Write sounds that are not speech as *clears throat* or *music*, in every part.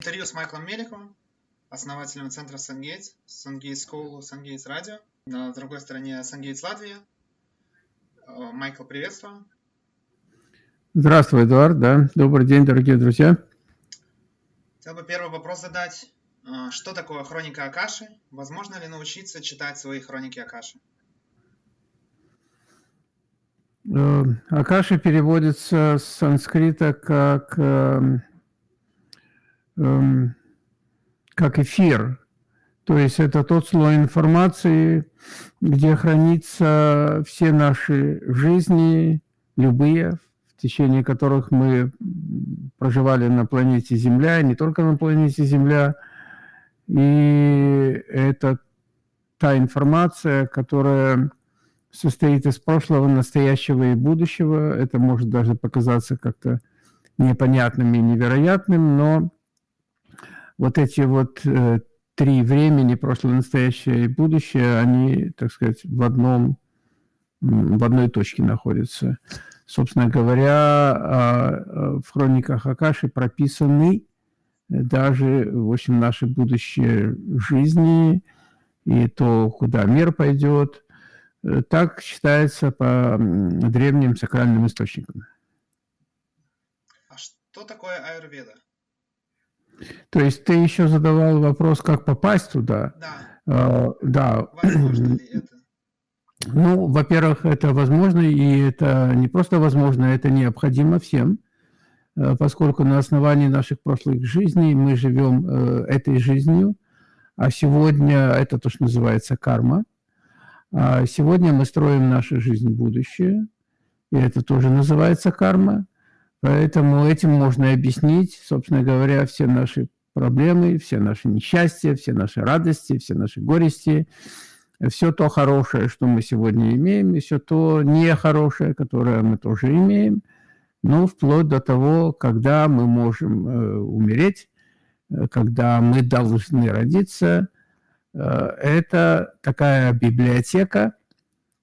интервью с Майклом Меликовым, основателем центра SunGates, SunGates School, SunGates Radio. На другой стороне SunGates Латвия. Э, Майкл, приветствую. Здравствуй, Эдуард. Да. Добрый день, дорогие друзья. Хотел бы первый вопрос задать. Э, что такое хроника Акаши? Возможно ли научиться читать свои хроники Акаши? Э, Акаши переводится с санскрита как, эм, как эфир. То есть это тот слой информации, где хранятся все наши жизни, любые, в течение которых мы проживали на планете Земля, не только на планете Земля. И это та информация, которая состоит из прошлого, настоящего и будущего. Это может даже показаться как-то непонятным и невероятным, но вот эти вот э, три времени, прошлое, настоящее и будущее, они, так сказать, в одном, в одной точке находятся. Собственно говоря, а, а, в хрониках Акаши прописаны даже, в общем, наши будущие жизни и то, куда мир пойдет. Так считается по древним сакральным источникам. А что такое аюрведа? То есть ты еще задавал вопрос, как попасть туда? Да. Uh, да. Возможно ли это? Ну, во-первых, это возможно, и это не просто возможно, это необходимо всем, э, поскольку на основании наших прошлых жизней мы живем э, этой жизнью, а сегодня это то, что называется карма. А сегодня мы строим нашу жизнь будущее, и это тоже называется карма. Поэтому этим можно объяснить, собственно говоря, все наши проблемы, все наши несчастья, все наши радости, все наши горести – все то хорошее, что мы сегодня имеем, и все то нехорошее, которое мы тоже имеем, ну, вплоть до того, когда мы можем э, умереть, э, когда мы должны родиться. Э, это такая библиотека,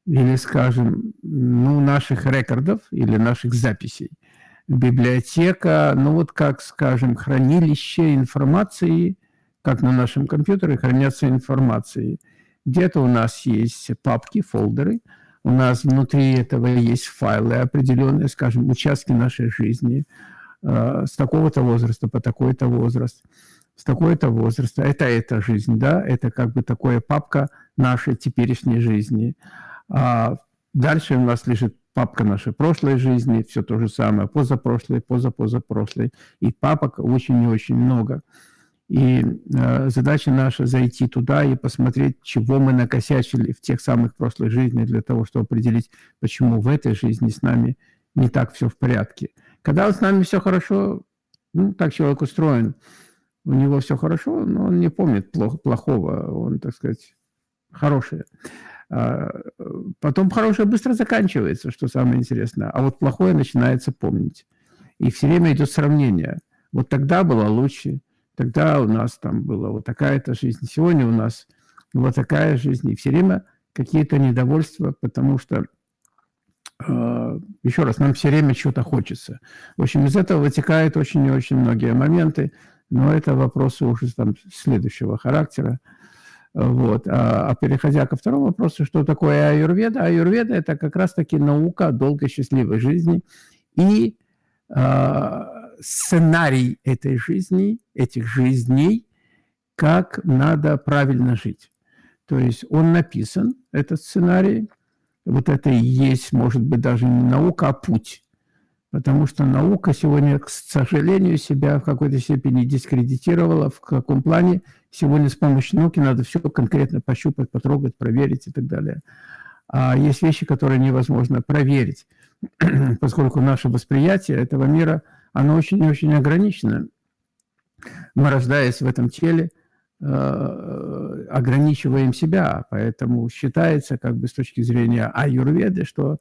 или, скажем, ну, наших рекордов или наших записей. Библиотека, ну, вот как, скажем, хранилище информации, как на нашем компьютере хранятся информации – где-то у нас есть папки, фолдеры, у нас внутри этого есть файлы определенные, скажем, участки нашей жизни э, с такого-то возраста по такой-то возраст, с такой-то возраста. Это эта жизнь, да, это как бы такая папка нашей теперешней жизни. А дальше у нас лежит папка нашей прошлой жизни, все то же самое, позапрошлой, позапозапрошлой. И папок очень и очень много. И э, задача наша зайти туда и посмотреть, чего мы накосячили в тех самых прошлых жизнях, для того, чтобы определить, почему в этой жизни с нами не так все в порядке. Когда с нами все хорошо, ну, так человек устроен, у него все хорошо, но он не помнит плохо, плохого, он, так сказать, хорошее. А, потом хорошее быстро заканчивается, что самое интересное, а вот плохое начинается помнить. И все время идет сравнение. Вот тогда было лучше, Тогда у нас там была вот такая-то жизнь, сегодня у нас вот такая жизнь. И все время какие-то недовольства, потому что, э, еще раз, нам все время чего-то хочется. В общем, из этого вытекают очень и очень многие моменты, но это вопросы уже там следующего характера. Вот. А, а переходя ко второму вопросу, что такое аюрведа? Аюрведа – это как раз-таки наука долгой счастливой жизни и э, сценарий этой жизни, этих жизней, как надо правильно жить. То есть он написан, этот сценарий, вот это и есть, может быть, даже не наука, а путь. Потому что наука сегодня, к сожалению, себя в какой-то степени дискредитировала. В каком плане? Сегодня с помощью науки надо все конкретно пощупать, потрогать, проверить и так далее. А есть вещи, которые невозможно проверить, *clears throat* поскольку наше восприятие этого мира – оно очень и очень ограничено. Мы, рождаясь в этом теле, э, ограничиваем себя, поэтому считается, как бы с точки зрения аюрведы, что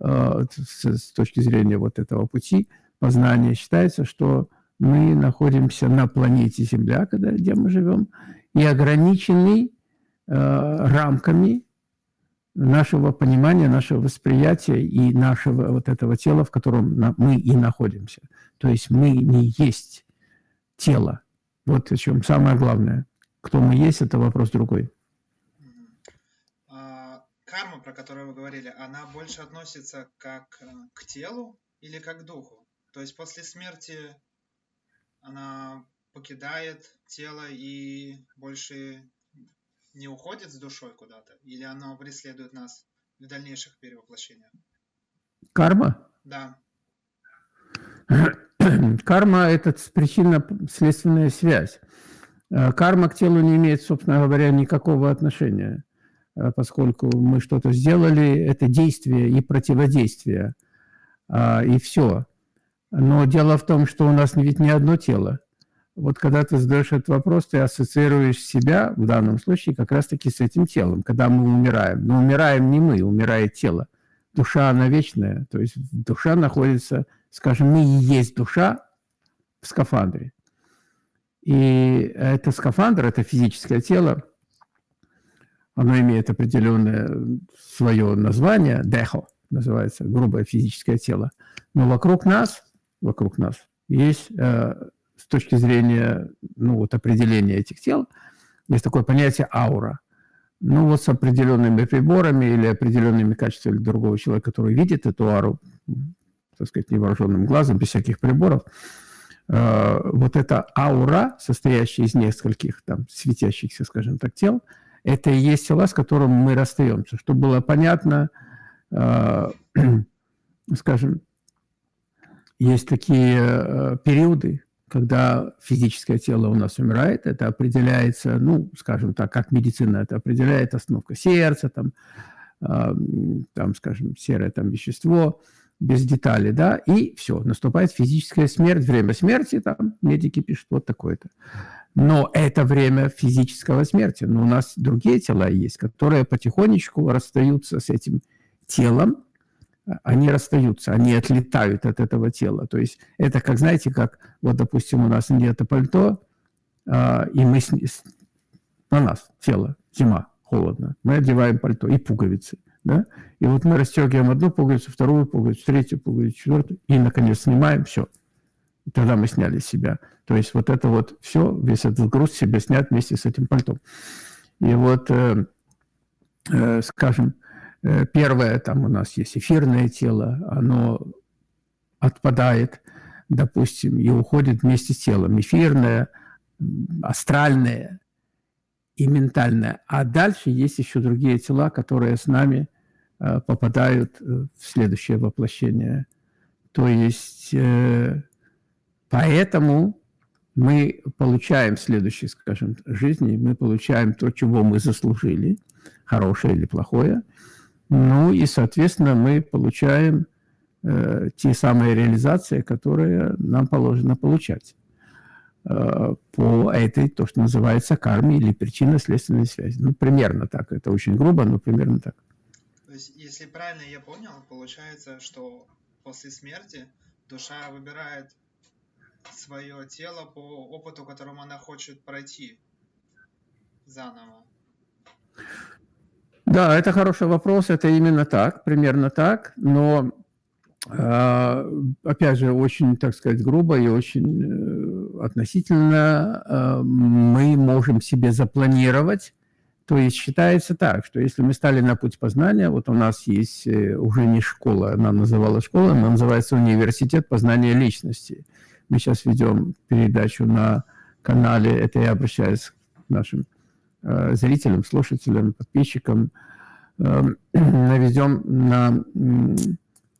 с точки зрения вот этого пути познания считается, что мы находимся на планете Земля, когда, где мы живем, и ограничены э, рамками нашего понимания, нашего восприятия и нашего вот этого тела, в котором мы и находимся. То есть мы не есть тело, Вот о чем самое главное. Кто мы есть, это вопрос другой. Карма, про которую вы говорили, она больше относится как э, к телу или как к духу? То есть после смерти она покидает тело и больше не уходит с душой куда-то? Или оно преследует нас в дальнейших перевоплощениях? Карма? Да. *clears throat* Карма – это причинно-следственная связь. Э, карма к телу не имеет, собственно говоря, никакого отношения, поскольку мы что-то сделали, это действие и противодействие, а, и все. Но дело в том, что у нас ведь не одно тело. Вот когда ты задаешь этот вопрос, ты ассоциируешь себя, в данном случае, как раз-таки с этим телом, когда мы умираем. Но умираем не мы, умирает тело. Душа, она вечная, то есть душа находится, скажем, мы есть душа в скафандре. И это скафандр, это физическое тело, оно имеет определенное свое название, дехо называется, грубое физическое тело. Но вокруг нас, вокруг нас есть, э, с точки зрения ну, вот определения этих тел, есть такое понятие аура. Ну вот с определенными приборами или определенными качествами другого человека, который видит эту ауру, так сказать, невооруженным глазом, без всяких приборов, Э, вот эта аура, состоящая из нескольких там светящихся, скажем так, тел, это и есть тела, с которым мы расстаемся. Чтобы было понятно, э, *clears throat* скажем, есть такие э, периоды, когда физическое тело у нас умирает, это определяется, ну, скажем так, как медицина это определяет, остановка сердца, там, там скажем, серое там вещество – без деталей, да, и все, наступает физическая смерть, время смерти, там медики пишут вот такое-то. Но это время физического смерти. Но у нас другие тела есть, которые потихонечку расстаются с этим телом, они расстаются, они отлетают от этого тела. То есть это как, знаете, как, вот, допустим, у нас нет пальто, а, и мы с, на нас тело, зима, холодно, мы одеваем пальто и пуговицы. Да? И вот мы расстегиваем одну пуговицу, вторую пуговицу, третью пуговицу, четвертую, и, наконец, снимаем все. Тогда мы сняли себя. То есть вот это вот все, весь этот груз себе снят вместе с этим пальтом. И вот, э, э, скажем, э, первое, там у нас есть эфирное тело, оно отпадает, допустим, и уходит вместе с телом. Эфирное, астральное и ментальное. А дальше есть еще другие тела, которые с нами Э, попадают э, в следующее воплощение. То есть э, поэтому мы получаем в следующей, скажем, жизни, мы получаем то, чего мы заслужили, хорошее или плохое. Ну и, соответственно, мы получаем э, те самые реализации, которые нам положено получать э, по этой, то, что называется карме или причинно-следственной связи. Ну, примерно так. Это очень грубо, но примерно так. То есть, если правильно я понял, получается, что после смерти душа выбирает свое тело по опыту, которому она хочет пройти заново. Да, это хороший вопрос, это именно так, примерно так, но э, опять же, очень, так сказать, грубо и очень э, относительно э, мы можем себе запланировать то есть считается так, что если мы стали на путь познания, вот у нас есть э, уже не школа, она называлась школа, она называется университет познания личности. Мы сейчас ведем передачу на канале, это я обращаюсь к нашим э, зрителям, слушателям, подписчикам, *clears throat* э, наведем на э,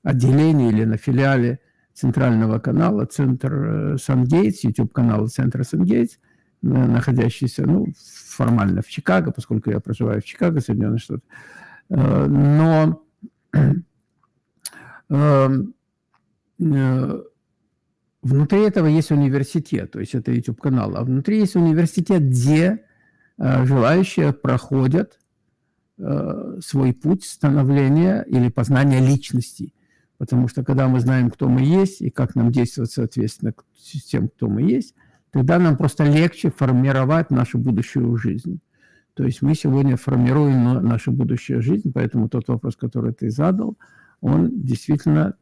отделении или на филиале центрального канала, центр э, Сангейтс, YouTube-канал центра Сангейтс, находящийся, ну, формально в Чикаго, поскольку я проживаю в Чикаго, Соединенные Штаты. Э, но *clears throat* эм, э, внутри этого есть университет, то есть это YouTube-канал, а внутри есть университет, где э, желающие проходят свой путь становления или познания личности. Потому что когда мы знаем, кто мы есть и как нам действовать соответственно с тем, кто мы есть, тогда нам просто легче формировать нашу будущую жизнь. То есть мы сегодня формируем нашу будущую жизнь, поэтому тот вопрос, который ты задал, он действительно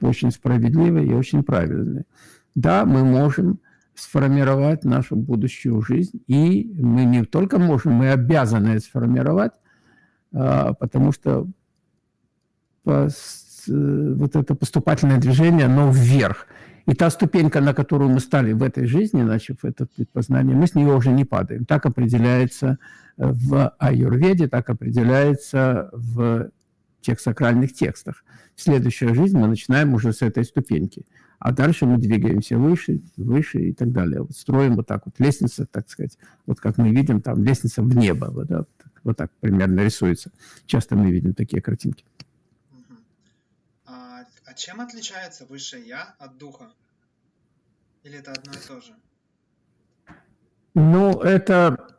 очень справедливый и очень правильный. Да, мы можем сформировать нашу будущую жизнь. И мы не только можем, мы обязаны сформировать, а, потому что вот это поступательное движение, оно вверх. И та ступенька, на которую мы стали в этой жизни, начав это познание, мы с нее уже не падаем. Так определяется в аюрведе, так определяется в тех сакральных текстах. Следующая жизнь мы начинаем уже с этой ступеньки. А дальше мы двигаемся выше, выше и так далее. Вот строим вот так вот лестница, так сказать, вот как мы видим, там лестница в небо, вот, да, вот так примерно рисуется. Часто мы видим такие картинки. А, а чем отличается высшее Я от Духа? Или это одно и то же? Ну, это,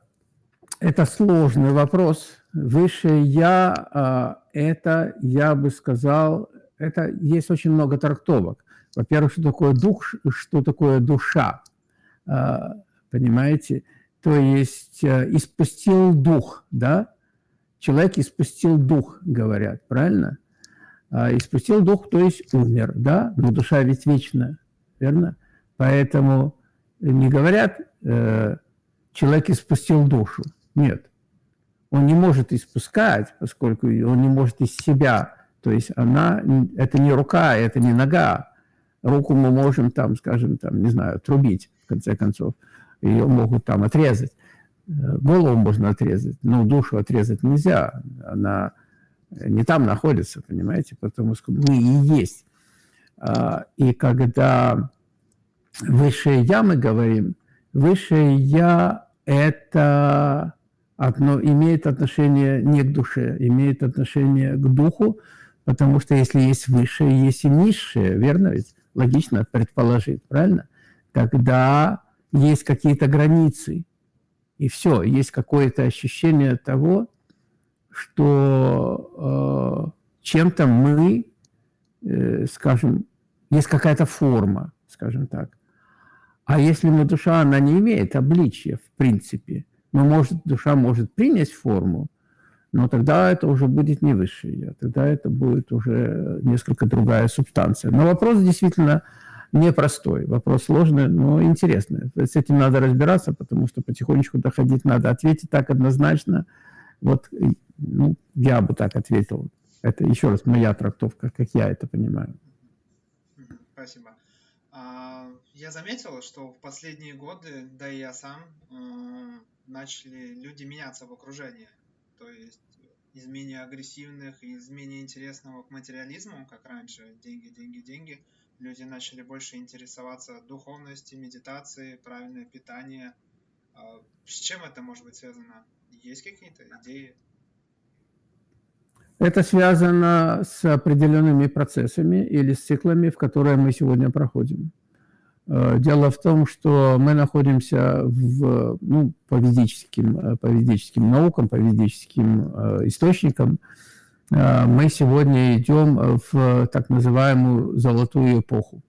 это сложный вопрос. Высшее Я, а, это, я бы сказал, это есть очень много трактовок. Во-первых, что такое дух, что такое душа, а, понимаете? То есть э, испустил дух, да? Человек испустил дух, говорят, правильно? А, испустил дух, то есть умер, да? Но душа ведь вечна, верно? Поэтому не говорят, э, человек испустил душу. Нет. Он не может испускать, поскольку он не может из себя. То есть она, это не рука, это не нога, руку мы можем там, скажем, там, не знаю, трубить, в конце концов. Ее могут там отрезать. Э, голову можно отрезать, но душу отрезать нельзя. Она не там находится, понимаете, потому что мы и есть. А, и когда высшее «я» мы говорим, высшее «я» – это одно, имеет отношение не к душе, имеет отношение к духу, потому что если есть высшее, есть и низшее, верно ведь? логично предположить, правильно? Когда есть какие-то границы, и все, есть какое-то ощущение того, что э, чем-то мы, э, скажем, есть какая-то форма, скажем так. А если мы душа, она не имеет обличия, в принципе, но может, душа может принять форму, но тогда это уже будет не высшее я, тогда это будет уже несколько другая субстанция. Но вопрос действительно непростой, вопрос сложный, но интересный. С этим надо разбираться, потому что потихонечку доходить надо. Ответить так однозначно, вот ну, я бы так ответил. Это еще раз моя трактовка, как я это понимаю. Спасибо. Я заметил, что в последние годы, да и я сам, э, начали люди меняться в окружении то есть из менее агрессивных из менее интересного к материализму, как раньше, деньги, деньги, деньги, люди начали больше интересоваться духовностью, медитацией, правильное питание. А с чем это может быть связано? Есть какие-то идеи? Это связано с определенными процессами или с циклами, в которые мы сегодня проходим. Э, дело в том, что мы находимся в, ну, по, ведическим, э, по ведическим наукам, по ведическим э, источникам. Мы сегодня идем в так называемую золотую эпоху.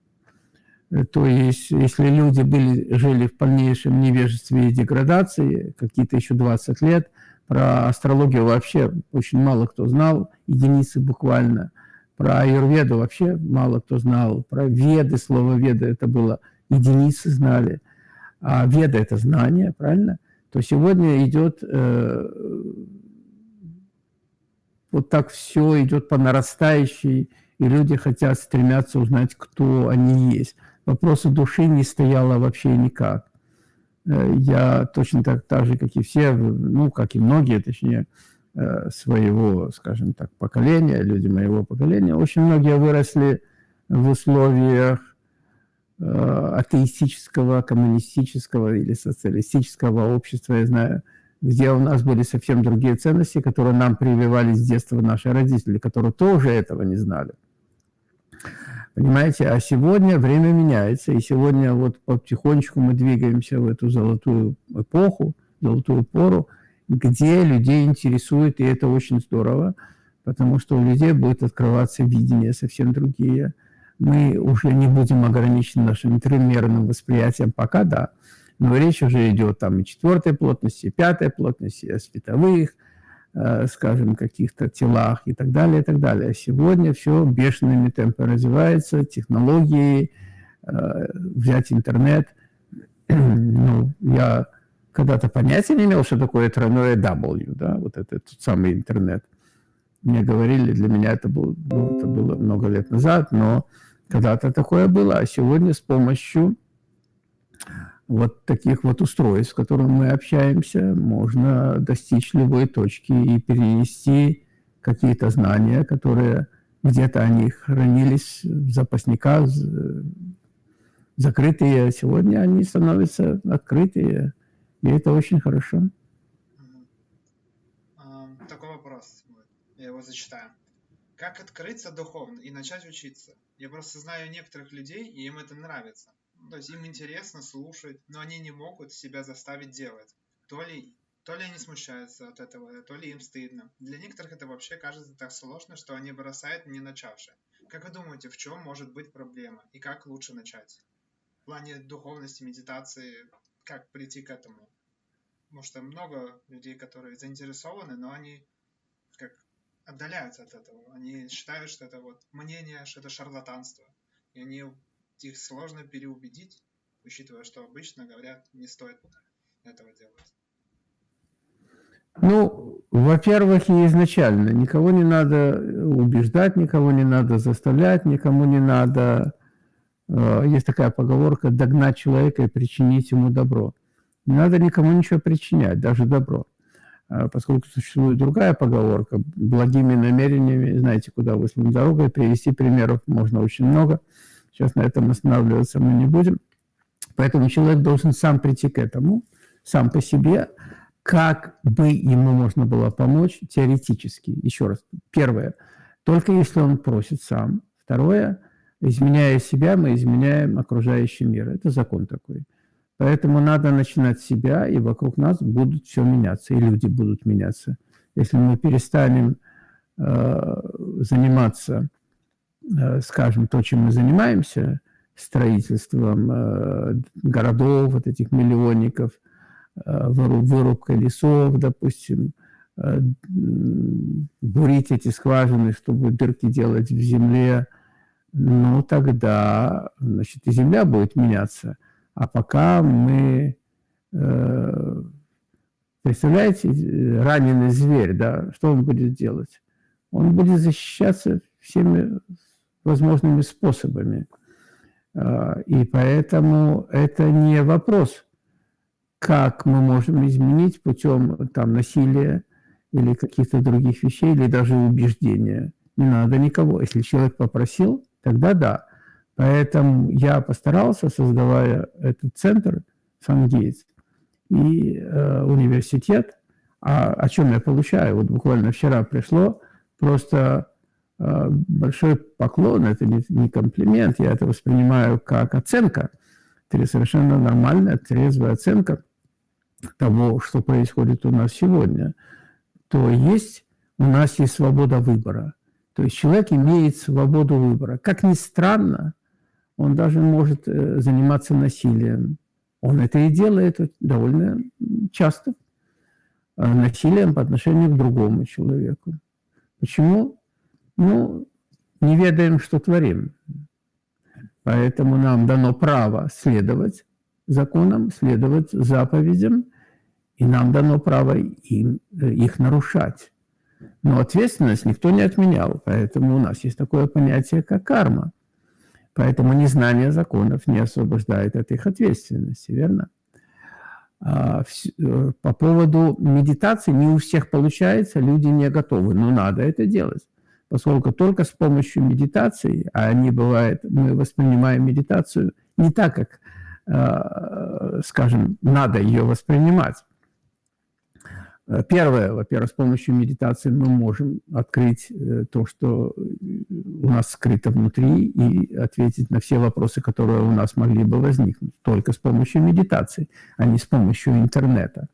То есть, если люди были, жили в полнейшем невежестве и деградации, какие-то еще 20 лет, про астрологию вообще очень мало кто знал, единицы буквально. Про аюрведу вообще мало кто знал. Про веды, слово веды это было – единицы знали. А веда – это знание, правильно? То сегодня идет, э, вот так все идет по нарастающей, и люди хотят, стремятся узнать, кто они есть. Вопроса души не стояло вообще никак. Э, я точно так, так же, как и все, ну, как и многие, точнее, э, своего, скажем так, поколения, люди моего поколения, очень многие выросли в условиях атеистического, коммунистического или социалистического общества, я знаю, где у нас были совсем другие ценности, которые нам прививали с детства наши родители, которые тоже этого не знали. Понимаете, а сегодня время меняется, и сегодня вот потихонечку мы двигаемся в эту золотую эпоху, золотую пору, где людей интересует, и это очень здорово, потому что у людей будет открываться видение совсем другие, мы уже не будем ограничены нашим тримерным восприятием, пока да, но речь уже идет там и четвертой плотности, и пятой плотности, о световых, э, скажем, каких-то телах и так далее, и так далее. Сегодня все бешеными темпами развивается, технологии, э, взять интернет, *clears throat* ну, я когда-то понятия не имел, что такое тройное W, да, вот это тот самый интернет. Мне говорили, для меня это было, ну, это было много лет назад, но когда-то такое было, а сегодня с помощью вот таких вот устройств, с которыми мы общаемся, можно достичь любой точки и перенести какие-то знания, которые где-то они хранились в запасниках, закрытые. Сегодня они становятся открытые, и это очень хорошо. Такой вопрос, я его зачитаю. Как открыться духовно и начать учиться? Я просто знаю некоторых людей, и им это нравится. То есть им интересно слушать, но они не могут себя заставить делать. То ли, то ли они смущаются от этого, то ли им стыдно. Для некоторых это вообще кажется так сложно, что они бросают не начавши. Как вы думаете, в чем может быть проблема и как лучше начать? В плане духовности, медитации, как прийти к этому? Потому что много людей, которые заинтересованы, но они как отдаляются от этого. Они считают, что это вот мнение, что это шарлатанство. И они их сложно переубедить, учитывая, что обычно говорят, не стоит этого делать. Ну, во-первых, и изначально никого не надо убеждать, никого не надо заставлять, никому не надо... Э, есть такая поговорка «догнать человека и причинить ему добро». Не надо никому ничего причинять, даже добро. А поскольку существует другая поговорка, благими намерениями, знаете, куда выслана дорога, и привести примеров можно очень много – Сейчас на этом останавливаться мы не будем. Поэтому человек должен сам прийти к этому, сам по себе, как бы ему можно было помочь теоретически. Еще раз. Первое. Только если он просит сам. Второе. Изменяя себя, мы изменяем окружающий мир. Это закон такой. Поэтому надо начинать с себя, и вокруг нас будут все меняться, и люди будут меняться. Если мы перестанем э, заниматься Э, скажем, то, чем мы занимаемся, строительством э, городов, вот этих миллионников, э, вырубкой лесов, допустим, бурить эти скважины, чтобы дырки делать в земле, ну, тогда, значит, и земля будет меняться. А пока мы, представляете, раненый зверь, да, что он будет делать? Он будет защищаться всеми возможными способами. А, и поэтому это не вопрос, как мы можем изменить путем там, насилия или каких-то других вещей, или даже убеждения. Не надо никого. Если человек попросил, тогда да. Поэтому я постарался, создавая этот центр Сангейтс и э, университет, а о чем я получаю? Вот буквально вчера пришло просто Э, большой поклон, это не, не комплимент, я это воспринимаю как оценка, это совершенно нормальная, трезвая оценка того, что происходит у нас сегодня, то есть у нас есть свобода выбора. То есть человек имеет свободу выбора. Как ни странно, он даже может э, заниматься насилием. Он это и делает довольно часто. Э, насилием по отношению к другому человеку. Почему? ну, не ведаем, что творим. Поэтому нам дано право следовать законам, следовать заповедям, и нам дано право им, их нарушать. Но ответственность никто не отменял, поэтому у нас есть такое понятие, как карма. Поэтому незнание законов не освобождает от их ответственности, верно? А, э, по поводу медитации не у всех получается, люди не готовы, но надо это делать поскольку только с помощью медитации, а они бывает, мы воспринимаем медитацию не так, как, э, скажем, надо ее воспринимать. Первое, во-первых, с помощью медитации мы можем открыть э, то, что у нас скрыто внутри, и ответить на все вопросы, которые у нас могли бы возникнуть. Только с помощью медитации, а не с помощью интернета.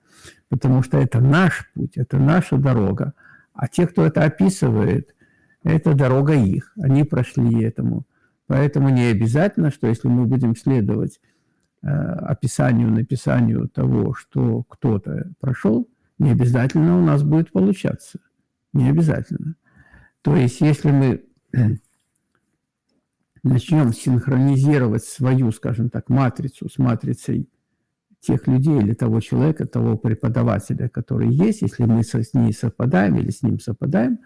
Потому что это наш путь, это наша дорога. А те, кто это описывает, это дорога их, они прошли этому. Поэтому не обязательно, что если мы будем следовать э, описанию, написанию того, что кто-то прошел, не обязательно у нас будет получаться. Не обязательно. То есть, если мы начнем синхронизировать свою, скажем так, матрицу с матрицей тех людей или того человека, того преподавателя, который есть, если мы с ней совпадаем или с ним совпадаем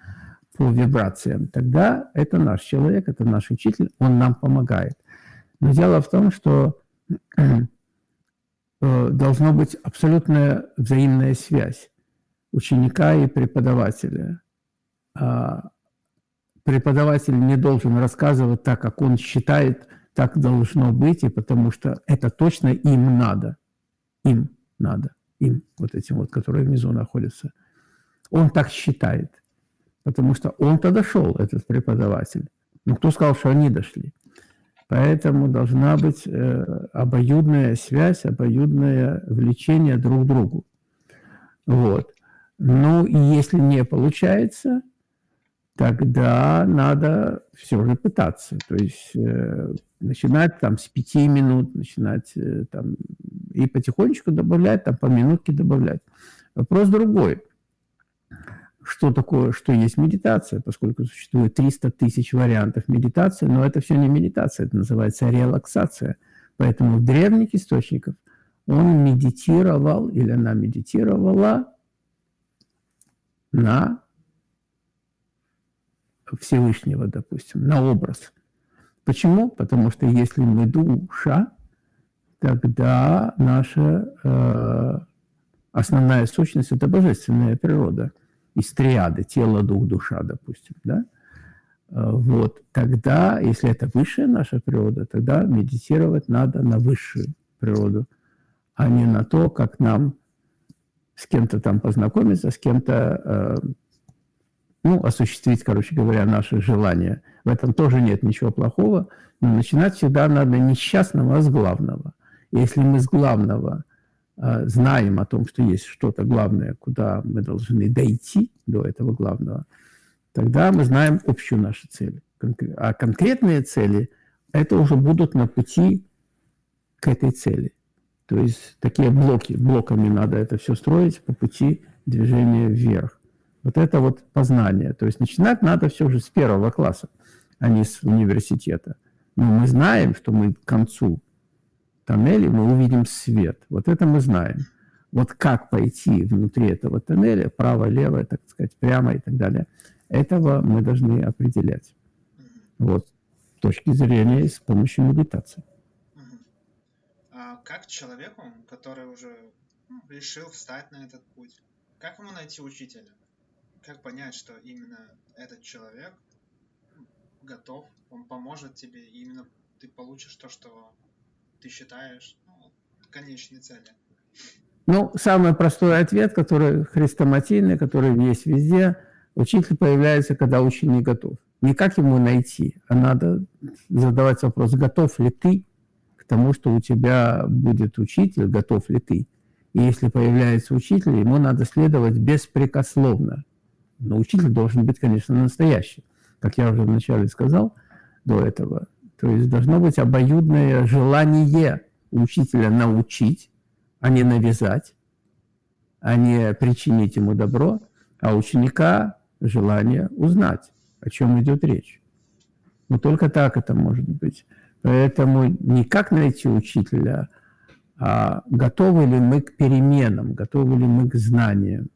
по вибрациям, тогда это наш человек, это наш учитель, он нам помогает. Но дело в том, что э, должна быть абсолютная взаимная связь ученика и преподавателя. А преподаватель не должен рассказывать так, как он считает, так должно быть, и потому что это точно им надо. Им надо. Им, вот этим вот, которые внизу находятся. Он так считает, потому что он-то дошел, этот преподаватель. Но кто сказал, что они дошли? Поэтому должна быть э, обоюдная связь, обоюдное влечение друг к другу. Вот. Ну, и если не получается, тогда надо все же пытаться. То есть э, начинать там с пяти минут, начинать э, там и потихонечку добавлять, там по минутке добавлять. Вопрос другой. Что такое, что есть медитация, поскольку существует 300 тысяч вариантов медитации, но это все не медитация, это называется релаксация. Поэтому в древних источниках он медитировал или она медитировала на Всевышнего, допустим, на образ. Почему? Потому что если мы душа, тогда наша э, основная сущность – это божественная природа. Из триады – тело, дух, душа, допустим. Да? Э, вот. Тогда, если это высшая наша природа, тогда медитировать надо на высшую природу, а не на то, как нам с кем-то там познакомиться, с кем-то э, ну, осуществить, короче говоря, наши желания. В этом тоже нет ничего плохого, но начинать всегда надо не с частного, а с главного. Если мы с главного знаем о том, что есть что-то главное, куда мы должны дойти до этого главного, тогда мы знаем общую нашу цель. А конкретные цели – это уже будут на пути к этой цели. То есть такие блоки, блоками надо это все строить по пути движения вверх. Вот это вот познание. То есть начинать надо все же с первого класса, а не с университета. Но мы знаем, что мы к концу тоннеля мы увидим свет. Вот это мы знаем. Вот как пойти внутри этого тоннеля, право, лево, так сказать, прямо и так далее, этого мы должны определять. Вот с точки зрения с помощью медитации как человеку, который уже ну, решил встать на этот путь, как ему найти учителя? Как понять, что именно этот человек готов, он поможет тебе, и именно ты получишь то, что ты считаешь ну, конечной цели? Ну, самый простой ответ, который хрестоматийный, который есть везде, учитель появляется, когда ученик готов. Не как ему найти, а надо задавать вопрос, готов ли ты к тому, что у тебя будет учитель, готов ли ты. И если появляется учитель, ему надо следовать беспрекословно. Но учитель должен быть, конечно, настоящий. Как я уже вначале сказал до этого. То есть должно быть обоюдное желание учителя научить, а не навязать, а не причинить ему добро, а ученика желание узнать, о чем идет речь. Но только так это может быть. Поэтому не как найти учителя, а готовы ли мы к переменам, готовы ли мы к знаниям.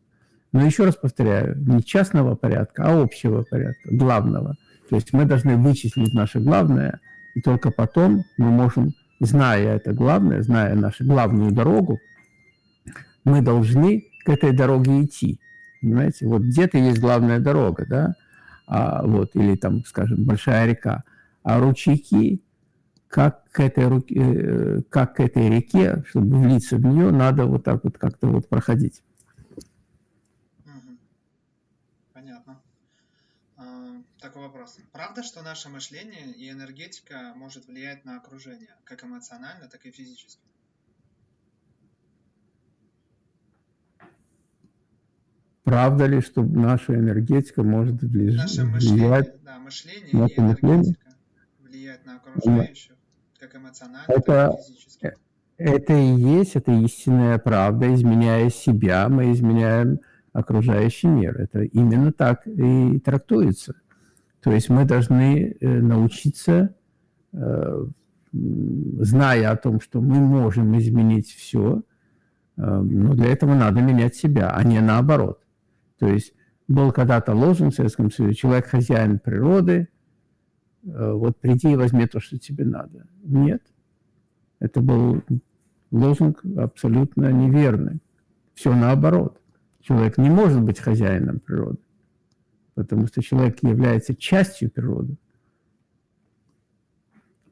Но еще раз повторяю, не частного порядка, а общего порядка, главного. То есть мы должны вычислить наше главное, и только потом мы можем, зная это главное, зная нашу главную дорогу, мы должны к этой дороге идти. Понимаете? Вот где-то есть главная дорога, да, а, вот, или там, скажем, большая река, а ручейки как к этой, руке, э, как к этой реке, чтобы влиться в нее, надо вот так вот как-то вот проходить. А, такой вопрос. Правда, что наше мышление и энергетика может влиять на окружение, как эмоционально, так и физически? Правда ли, что наша энергетика может влиять? Наше мышление, да, мышление и энергетика влияет на окружающих? Как эмоционально, это, так и физически. Это и есть, это истинная правда. Изменяя себя, мы изменяем окружающий мир. Это именно так и трактуется. То есть мы должны э, научиться, э, зная о том, что мы можем изменить все, Но для этого надо менять себя, а не наоборот. То есть был когда-то лозунг в Советском Союзе «Человек хозяин природы, вот приди и возьми то, что тебе надо». Нет. Это был лозунг абсолютно неверный. Все наоборот. Человек не может быть хозяином природы, потому что человек является частью природы.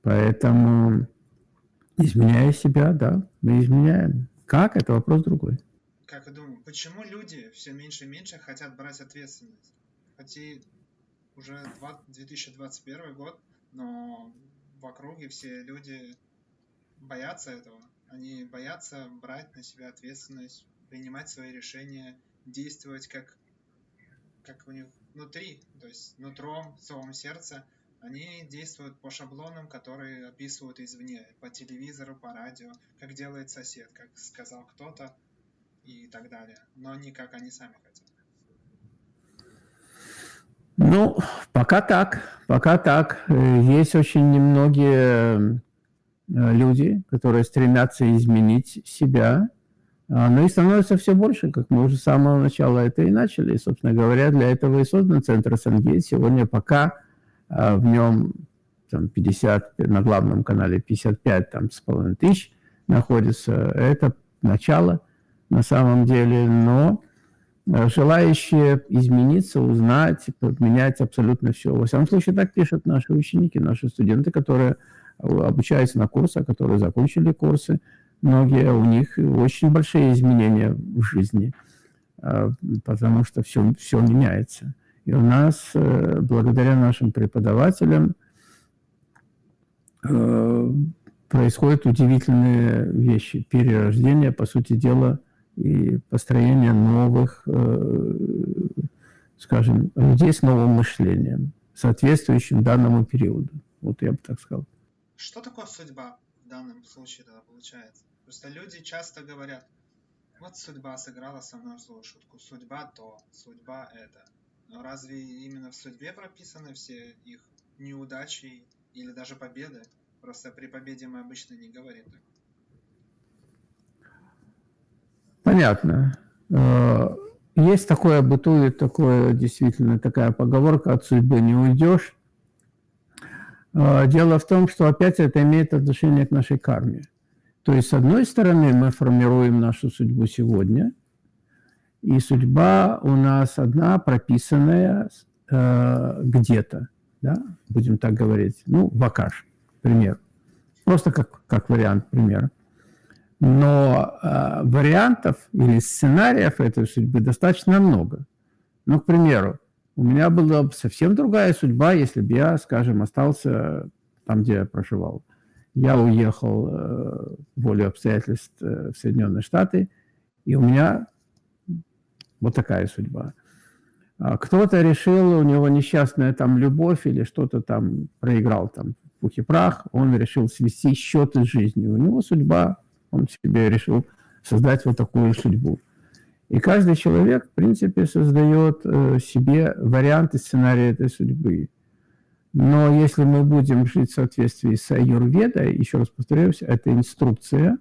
Поэтому, изменяя себя, да, мы изменяем. Как? Это вопрос другой. Как я думаю, почему люди все меньше и меньше хотят брать ответственность? Хотя уже 2021 год, но в округе все люди боятся этого. Они боятся брать на себя ответственность, принимать свои решения, действовать как, как у них внутри, то есть нутром, словом сердца. Они действуют по шаблонам, которые описывают извне, по телевизору, по радио, как делает сосед, как сказал кто-то и так далее, но не как они сами хотят. Ну, пока так, пока так. Есть очень немногие Э, люди, которые стремятся изменить себя, но и становится все больше, как мы уже с самого начала это и начали. И, собственно говоря, для этого и создан Центр Сангейт. Сегодня пока а, в нем там, 50, на главном канале 55 там, с половиной тысяч находится. Это начало на самом деле, но э, желающие измениться, узнать, менять абсолютно все. Во всяком случае, так пишут наши ученики, наши студенты, которые обучаются на курсах, которые закончили курсы. Многие, у них очень большие изменения в жизни, а, потому что все, все меняется. И у нас, э, благодаря нашим преподавателям, э, происходят удивительные вещи. Перерождение, по сути дела, и построение новых, э, скажем, людей с новым мышлением, соответствующим данному периоду. Вот я бы так сказал. Что такое судьба в данном случае тогда получается? Просто люди часто говорят, вот судьба сыграла со мной злую шутку, судьба то, судьба это. Но разве именно в судьбе прописаны все их неудачи или даже победы? Просто при победе мы обычно не говорим так. Понятно. Э, есть такое, бытует такое, действительно, такая поговорка, от судьбы не уйдешь. А, дело в том, что опять это имеет отношение к нашей карме. То есть, с одной стороны, мы формируем нашу судьбу сегодня, и судьба у нас одна, прописанная э, где-то, да, будем так говорить, ну, вакаш, пример. Просто как, как вариант примера. Но э, вариантов или сценариев этой судьбы достаточно много. Ну, к примеру, у меня была бы совсем другая судьба, если бы я, скажем, остался там, где я проживал. Я уехал э, волю обстоятельств э, в Соединенные Штаты, и у меня вот такая судьба. А кто-то решил, у него несчастная там любовь или что-то там проиграл там пух и прах, он решил свести счеты с жизнью. У него судьба, он себе решил создать вот такую судьбу. И каждый человек, в принципе, создает э, себе варианты сценария этой судьбы. Но если мы будем жить в соответствии с аюрведой, еще раз повторюсь, это инструкция,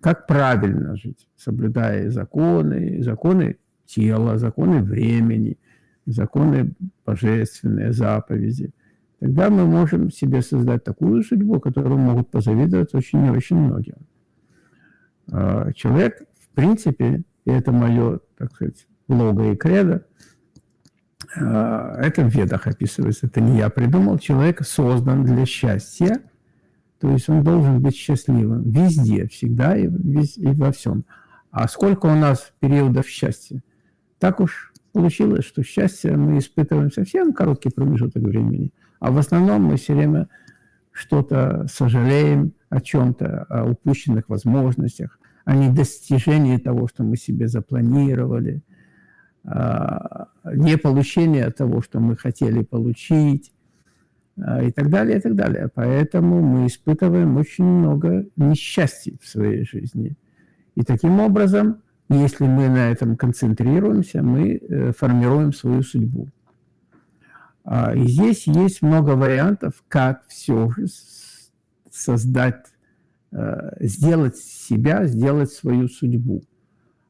как правильно жить, соблюдая законы, законы тела, законы времени, законы божественные, заповеди. Тогда мы можем себе создать такую судьбу, которую могут позавидовать очень и очень многие. А, человек, в принципе, и это мое, так сказать, лого и кредо, это в ведах описывается, это не я придумал. Человек создан для счастья, то есть он должен быть счастливым везде, всегда и, вез, и во всем. А сколько у нас периодов счастья? Так уж получилось, что счастье мы испытываем совсем короткий промежуток времени, а в основном мы все время что-то сожалеем о чем-то, о упущенных возможностях, о недостижении того, что мы себе запланировали, не получение того, что мы хотели получить, а, и так далее, и так далее. Поэтому мы испытываем очень много несчастий в своей жизни. И таким образом, если мы на этом концентрируемся, мы э, формируем свою судьбу. А, и здесь есть много вариантов, как все же создать э, сделать себя, сделать свою судьбу.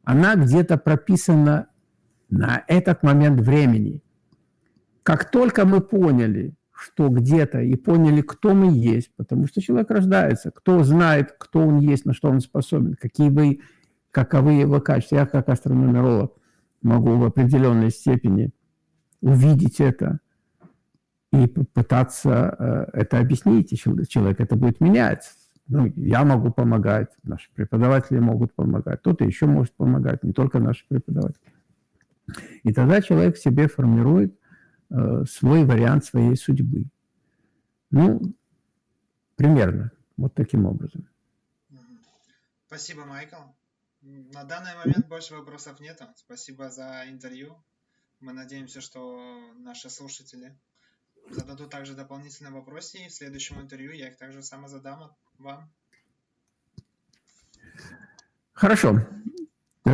Она где-то прописана на этот момент времени. Как только мы поняли, что где-то, и поняли, кто мы есть, потому что человек рождается, кто знает, кто он есть, на что он способен, какие вы, каковы его качества. Я как астрономеролог могу в определенной степени увидеть это и пытаться э, это объяснить, и человек это будет менять. Ну, я могу помогать, наши преподаватели могут помогать, кто-то еще может помогать, не только наши преподаватели. И тогда человек себе формирует э, свой вариант своей судьбы. Ну, примерно, вот таким образом. Спасибо, Майкл. На данный момент больше вопросов нет. Спасибо за интервью. Мы надеемся, что наши слушатели зададут также дополнительные вопросы, и в следующем интервью я их также само задам вам. Хорошо.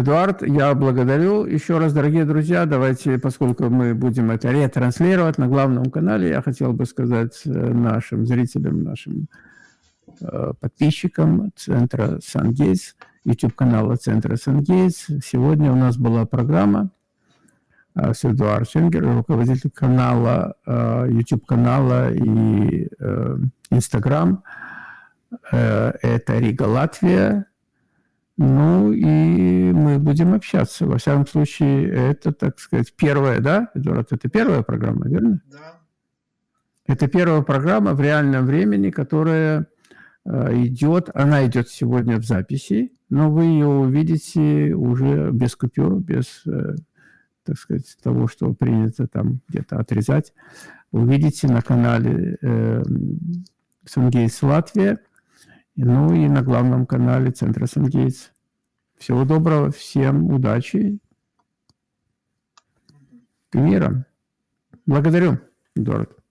Эдуард, я благодарю еще раз, дорогие друзья. Давайте, поскольку мы будем это ретранслировать на главном канале, я хотел бы сказать э, нашим зрителям, нашим э, подписчикам Центра Сангейтс, YouTube-канала Центра Сангейтс. Сегодня у нас была программа э, с Эдуардом Шенгер, руководитель канала, YouTube-канала и Instagram. Это Рига, Латвия. Ну и мы будем общаться. Во всяком случае, это, так сказать, первая, да, Эдуард, это первая программа, верно? Да. Это первая программа в реальном времени, которая э, идет, она идет сегодня в записи, но вы ее увидите уже без купюр, без, э, так сказать, того, что принято там где-то отрезать. Увидите на канале э, Сунгейс Латвия ну и на главном канале Центра Сангейтс. Всего доброго, всем удачи мира. Благодарю, Эдуард.